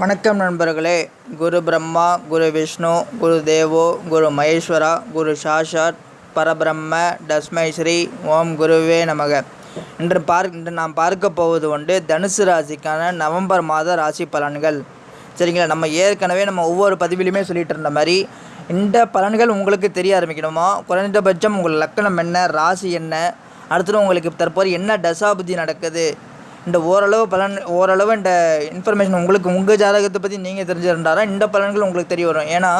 வணக்கம் நண்பர்களே. குரு பிரம்மா குரு விஷ்ணு குரு தேவோ குரு மகேஸ்வரா குரு சாஷாத் பரபிரம்ம டஸ்மை ஸ்ரீ ஓம் குருவே நமக. இன்று பார்க் இன்று நாம் பார்க்க போவது உண்டு தனுசு ராசிக்கான நவம்பர் மாத ராசி பலன்கள். சரிங்களா? நம்ம ஏற்கனவே நம்ம ஒவ்வொரு பதிவிலையுமே சொல்லிகிட்டு இருந்த மாதிரி இந்த பலன்கள் உங்களுக்கு தெரிய ஆரம்பிக்கணுமா? குறைந்தபட்சம் உங்கள் லக்கணம் என்ன? ராசி என்ன? அடுத்தது உங்களுக்கு தற்போது என்ன தசாபுத்தி நடக்குது? இந்த ஓரளவு பலன் ஓரளவு இந்த இன்ஃபர்மேஷன் உங்களுக்கு உங்கள் ஜாதகத்தை பற்றி நீங்கள் தெரிஞ்சிருந்தாரா இந்த பலன்கள் உங்களுக்கு தெரிய வரும். ஏன்னா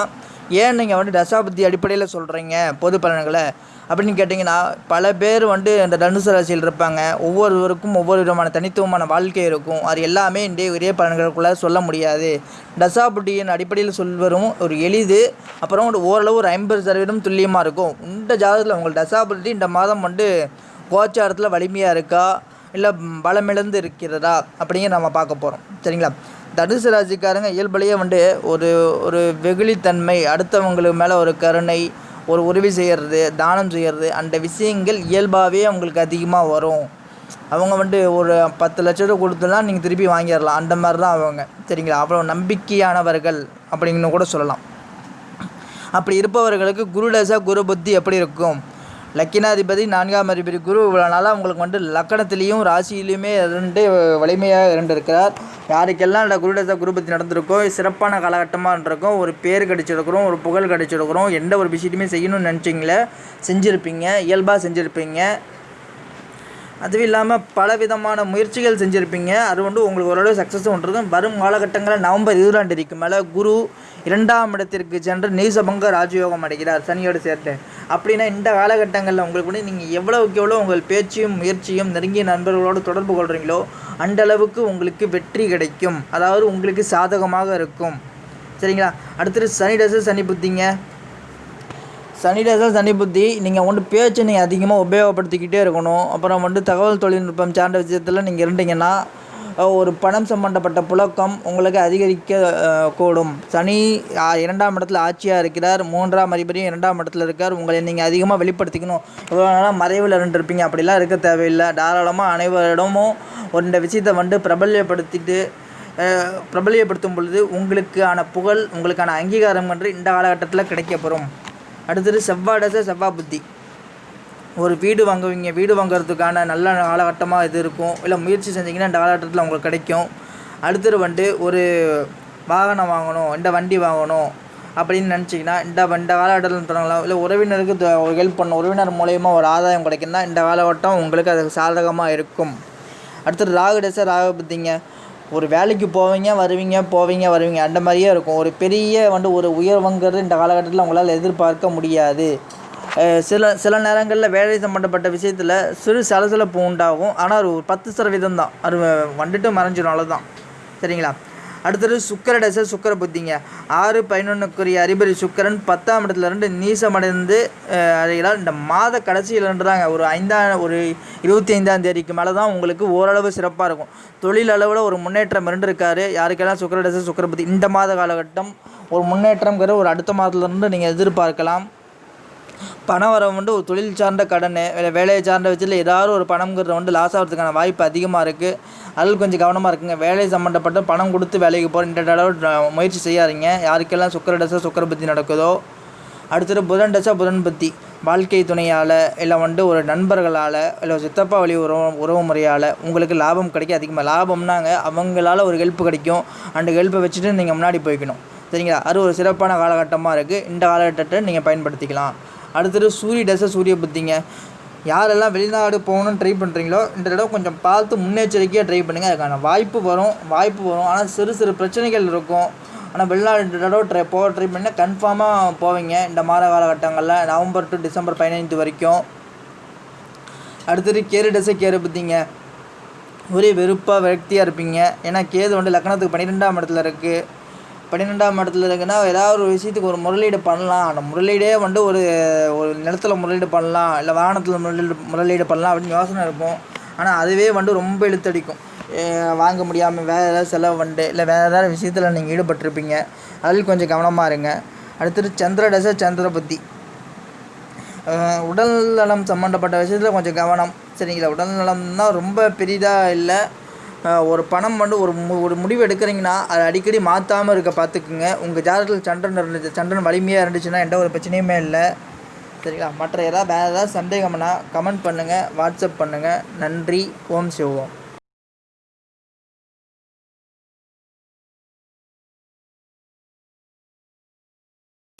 ஏன் நீங்கள் வந்து தசாபதி அடிப்படையில் சொல்கிறீங்க பொது பலன்களை. அப்படின்னு கேட்டிங்கன்னா பல பேர் வந்து இந்த தனுசு ராசியில் இருப்பாங்க. ஒவ்வொருவருக்கும் ஒவ்வொரு விதமான தனித்துவமான வாழ்க்கை இருக்கும். அது எல்லாமே இன்றைய ஒரே பலன்களுக்குள்ளே சொல்ல முடியாது. தசாபுட்டியின் அடிப்படையில் சொல்வரும் ஒரு எளிது. அப்புறம் ஒரு ஓரளவு ஒரு ஐம்பது சதவீதம் துல்லியமாக இருக்கும். இந்த ஜாதகத்தில் உங்கள் தசாபுட்டி இந்த மாதம் வந்து கோச்சாரத்தில் வலிமையாக இருக்கா? இல்லை பலமிழந்து இருக்கிறதா? அப்படிங்கிற நம்ம பார்க்க போகிறோம் சரிங்களா? தனுசு ராசிக்காரங்க இயல்புலேயே வந்து ஒரு ஒரு வெகுளித்தன்மை அடுத்தவங்களுக்கு மேலே ஒரு கருணை ஒரு உதவி செய்கிறது தானம் செய்கிறது அந்த விஷயங்கள் இயல்பாகவே அவங்களுக்கு அதிகமாக வரும். அவங்க வந்து ஒரு பத்து லட்ச ரூபா கொடுத்துலாம் நீங்கள் திருப்பி வாங்கிடலாம். அந்த மாதிரி தான் அவங்க. சரிங்களா? அவ்வளோ நம்பிக்கையானவர்கள் அப்படின்னு கூட சொல்லலாம். அப்படி இருப்பவர்களுக்கு குருடசா குரு புத்தி எப்படி இருக்கும்? லக்கினாதிபதி நான்காம் அதிபதி குரு இவ்வளோ நாளாக உங்களுக்கு வந்து லக்கணத்திலையும் ராசியிலையுமே ரெண்டு வலிமையாக இருந்திருக்கிறார் யாருக்கெல்லாம் இந்த குருடச குருபத்தி நடந்திருக்கோ சிறப்பான காலகட்டமாக இருக்கும் ஒரு பேர் கிடச்சிருக்கிறோம் ஒரு புகழ் கிடச்சிருக்கிறோம் எந்த ஒரு விஷயத்தையுமே செய்யணும்னு நினச்சிங்களே செஞ்சுருப்பீங்க இயல்பாக செஞ்சுருப்பீங்க. அதுவும் இல்லாமல் பல விதமான முயற்சிகள் செஞ்சுருப்பீங்க. அது வந்து உங்களுக்கு ஓரளவு சக்ஸஸும் இருக்கும். வரும் காலகட்டங்களில் நவம்பர் இருபதாம் தேதிக்கு மேலே குரு இரண்டாம் இடத்திற்கு சென்று நீசபங்க ராஜயோகம் அடைகிறார் சனியோடு சேர்த்து அப்படின்னா இந்த காலகட்டங்களில் உங்களுக்கு வந்து நீங்கள் எவ்வளவுக்கு எவ்வளோ உங்கள் பேச்சையும் முயற்சியும் நெருங்கிய நண்பர்களோடு தொடர்பு கொள்கிறீங்களோ அந்த அளவுக்கு உங்களுக்கு வெற்றி கிடைக்கும். அதாவது உங்களுக்கு சாதகமாக இருக்கும். சரிங்களா? அடுத்தது சனி டசு சனி புத்திங்க. சனி சனி புத்தி நீங்கள் வந்து பேச்சை நீங்கள் அதிகமாக உபயோகப்படுத்திக்கிட்டே இருக்கணும். அப்புறம் வந்து தகவல் தொழில்நுட்பம் சார்ந்த விஷயத்தில் நீங்கள் இருந்தீங்கன்னா ஒரு பணம் சம்பந்தப்பட்ட புழக்கம் உங்களுக்கு அதிகரிக்க கூடும். சனி இரண்டாம் இடத்துல ஆட்சியாக இருக்கிறார். மூன்றாம் அதிபதியும் இரண்டாம் இடத்துல இருக்கார். உங்களை நீங்கள் அதிகமாக வெளிப்படுத்திக்கணும். இவ்வளோ நாளாக மறைவில் இருந்துருப்பீங்க. அப்படிலாம் இருக்க தேவையில்லை. தாராளமாக அனைவரிடமும் இந்த விஷயத்தை வந்து பிரபல்யப்படுத்திட்டு பிரபல்யப்படுத்தும் பொழுது உங்களுக்கான புகழ் உங்களுக்கான அங்கீகாரம் என்று இந்த காலகட்டத்தில் கிடைக்கப்பெறும். அடுத்தது செவ்வாடச செவ்வாய் புத்தி ஒரு வீடு வாங்குவீங்க வீடு வாங்குறதுக்கான நல்ல காலகட்டமாக இது இருக்கும். இல்லை முயற்சி செஞ்சிங்கன்னா இந்த காலகட்டத்தில் உங்களுக்கு கிடைக்கும். அடுத்தது வந்துட்டு ஒரு வாகனம் வாங்கணும் இந்த வண்டி வாங்கணும் அப்படின்னு நினச்சிங்கன்னா இந்த இந்த காலகட்டத்தில் தொடங்கலாம் இல்லை உறவினருக்கு ஹெல்ப் பண்ணணும் உறவினர் மூலயமா ஒரு ஆதாயம் கிடைக்குன்னா இந்த காலகட்டம் உங்களுக்கு அது சாதகமாக இருக்கும். அடுத்தது ராகு டேஸை ராகு பற்றிங்க ஒரு வேலைக்கு போவீங்க வருவீங்க போவீங்க வருவீங்க. அந்த மாதிரியே இருக்கும். ஒரு பெரிய வந்து ஒரு உயர்வுங்கிறது இந்த காலகட்டத்தில் அவங்களால் எதிர்பார்க்க முடியாது. சில சில நேரங்களில் வேலை சம்மந்தப்பட்ட விஷயத்தில் சிறு சலசலப்பு உண்டாகும். ஆனால் ஒரு பத்து சதவீதம் தான் அது வந்துட்டு மறைஞ்சிடும் அவ்வளோதான் சரிங்களா? அடுத்தது சுக்கர டச சுக்கர புத்திங்க. ஆறு பதினொன்றுக்குரிய அறிபரி சுக்கரன் பத்தாம் இடத்துல இருந்து நீசமடைந்து அடைகிறார். இந்த மாத கடைசியிலன்றாங்க ஒரு ஐந்தாம் ஒரு இருபத்தி ஐந்தாம் தேதிக்கு மேலே தான் உங்களுக்கு ஓரளவு சிறப்பாக இருக்கும். தொழில் அளவில் ஒரு முன்னேற்றம் இருந்திருக்காரு. யாருக்கெல்லாம் சுக்கர டச சுக்கர புத்தி இந்த மாத காலகட்டம் ஒரு முன்னேற்றம்ங்கிற ஒரு அடுத்த மாதத்துலேருந்து நீங்கள் எதிர்பார்க்கலாம். பணம் வர வந்து ஒரு தொழில் சார்ந்த கடன் இல்லை வேலையை சார்ந்த விஷயத்தில் ஏதாவது ஒரு பணம்ங்கிறது வந்து லாஸ் ஆகிறதுக்கான வாய்ப்பு அதிகமாக இருக்குது அதில் கொஞ்சம் கவனமாக இருக்குங்க. வேலை சம்மந்தப்பட்ட பணம் கொடுத்து வேலைக்கு போகிற இந்த அளவு முயற்சி செய்யாதீங்க. யாருக்கெல்லாம் சுக்கர டசா சுக்கர பத்தி நடக்குதோ அடுத்தது புதன் டசா புதன் பத்தி. வாழ்க்கை துணையால் இல்லை வந்து ஒரு நண்பர்களால் இல்லை சித்தப்பா வழி உறவு உறவு முறையால் உங்களுக்கு லாபம் கிடைக்க அதிகமாக லாபம்னாங்க அவங்களால ஒரு ஹெல்ப் கிடைக்கும். அந்த ஹெல்ப்பை வச்சுட்டு நீங்கள் முன்னாடி போய்க்கணும். சரிங்களா? அது ஒரு சிறப்பான காலகட்டமாக இருக்குது இந்த காலகட்டத்தை நீங்கள் பயன்படுத்திக்கலாம். அடுத்தது சூரிய தசை சூரிய புத்திங்க. யாரெல்லாம் வெளிநாடு போகணுன்னு ட்ரை பண்ணுறீங்களோ இந்த தடவை கொஞ்சம் பார்த்து முன்னெச்சரிக்கையாக ட்ரை பண்ணுங்கள் அதுக்கான வாய்ப்பு வரும் வாய்ப்பு வரும். ஆனால் சிறு சிறு பிரச்சனைகள் இருக்கும். ஆனால் வெளிநாடு இந்த தடவை ட்ரை போக ட்ரை பண்ணால் கன்ஃபார்மாக போவீங்க. இந்த மாத காலகட்டங்களில் நவம்பர் டு டிசம்பர் பதினைந்து வரைக்கும். அடுத்தது கேரு டசை கேரு புத்திங்க. ஒரே வெறுப்பாக விரக்தியாக இருப்பீங்க. ஏன்னா கேது வந்து லக்கணத்துக்கு பன்னிரெண்டாம் இடத்துல இருக்குது பன்னிரெண்டாம் இடத்துல இருக்குன்னா ஏதாவது ஒரு விஷயத்துக்கு ஒரு முதலீடு பண்ணலாம். அந்த முதலீடே வந்து ஒரு ஒரு நிலத்தில் முதலீடு பண்ணலாம். இல்லை வாகனத்தில் முதலீடு முதலீடு பண்ணலாம் அப்படின்னு யோசனை இருக்கும். ஆனால் அதுவே வந்து ரொம்ப இழுத்தடிக்கும். வாங்க முடியாமல் வேறு ஏதாவது செலவு வந்து இல்லை வேறு ஏதாவது விஷயத்தில் நீங்கள் ஈடுபட்டிருப்பீங்க. அதில் கொஞ்சம் கவனமாக இருங்க. அடுத்தது சந்திர தசை சந்திர புத்தி. உடல் நலம் சம்மந்தப்பட்ட விஷயத்தில் கொஞ்சம் கவனம். சரிங்களா? உடல் நலம்னா ரொம்ப பெரிதாக இல்லை. ஒரு பணம் வந்து ஒரு மு ஒரு முடிவு எடுக்கிறீங்கன்னா அதை அடிக்கடி மாற்றாம இருக்க பார்த்துக்குங்க உங்கள் ஜாதகத்தில் சந்திரன் இருந்துச்சு சந்திரன் வலிமையாக இருந்துச்சுன்னா எந்த ஒரு பிரச்சனையுமே இல்லை. சரிங்களா? மற்ற ஏதாவது வேறு ஏதாவது சந்தேகம்னா கமெண்ட் பண்ணுங்கள் வாட்ஸ்அப் பண்ணுங்கள் நன்றி. ஓம் சிவோம்.